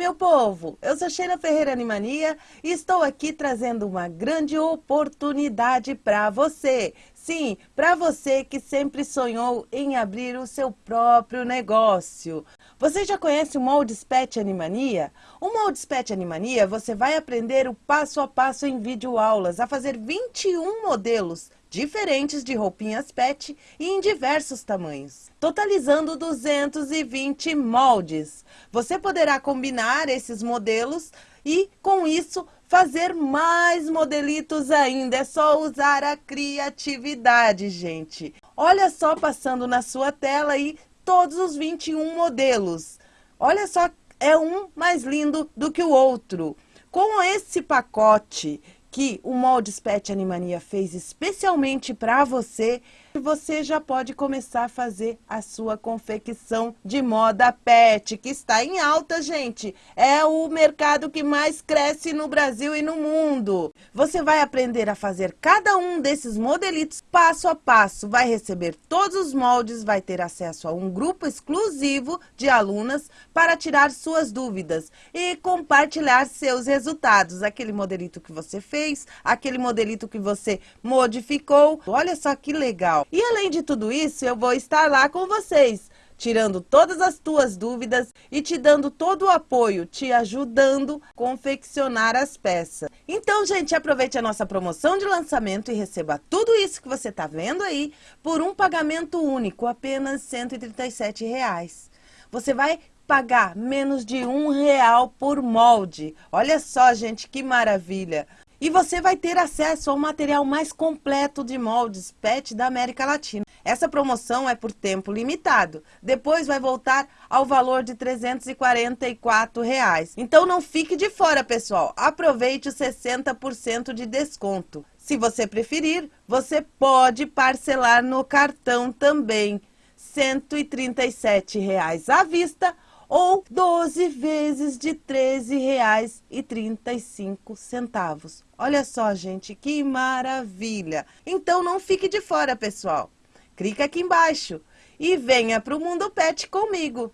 meu povo? Eu sou Sheila Ferreira Animania e estou aqui trazendo uma grande oportunidade para você. Sim, para você que sempre sonhou em abrir o seu próprio negócio. Você já conhece o Moldes Pet Animania? O Moldes Pet Animania você vai aprender o passo a passo em videoaulas a fazer 21 modelos diferentes de roupinhas pet e em diversos tamanhos, totalizando 220 moldes. Você poderá combinar esses modelos e, com isso, fazer mais modelitos ainda. É só usar a criatividade, gente. Olha só passando na sua tela aí todos os 21 modelos. Olha só, é um mais lindo do que o outro. Com esse pacote que o Moldes Pet Animania fez especialmente para você, você já pode começar a fazer a sua confecção de moda pet, que está em alta, gente. É o mercado que mais cresce no Brasil e no mundo. Você vai aprender a fazer cada um desses modelitos passo a passo. Vai receber todos os moldes, vai ter acesso a um grupo exclusivo de alunas para tirar suas dúvidas e compartilhar seus resultados. Aquele modelito que você fez, aquele modelito que você modificou. Olha só que legal. E além de tudo isso, eu vou estar lá com vocês, tirando todas as tuas dúvidas e te dando todo o apoio, te ajudando a confeccionar as peças. Então, gente, aproveite a nossa promoção de lançamento e receba tudo isso que você está vendo aí por um pagamento único, apenas 137 reais. Você vai pagar menos de um real por molde. Olha só, gente, que maravilha! E você vai ter acesso ao material mais completo de moldes PET da América Latina. Essa promoção é por tempo limitado. Depois vai voltar ao valor de 344 reais. Então não fique de fora, pessoal. Aproveite os 60% de desconto. Se você preferir, você pode parcelar no cartão também. 137 reais à vista ou 12 vezes de R$ 13,35. Olha só, gente, que maravilha! Então não fique de fora, pessoal. Clica aqui embaixo e venha para o Mundo Pet comigo.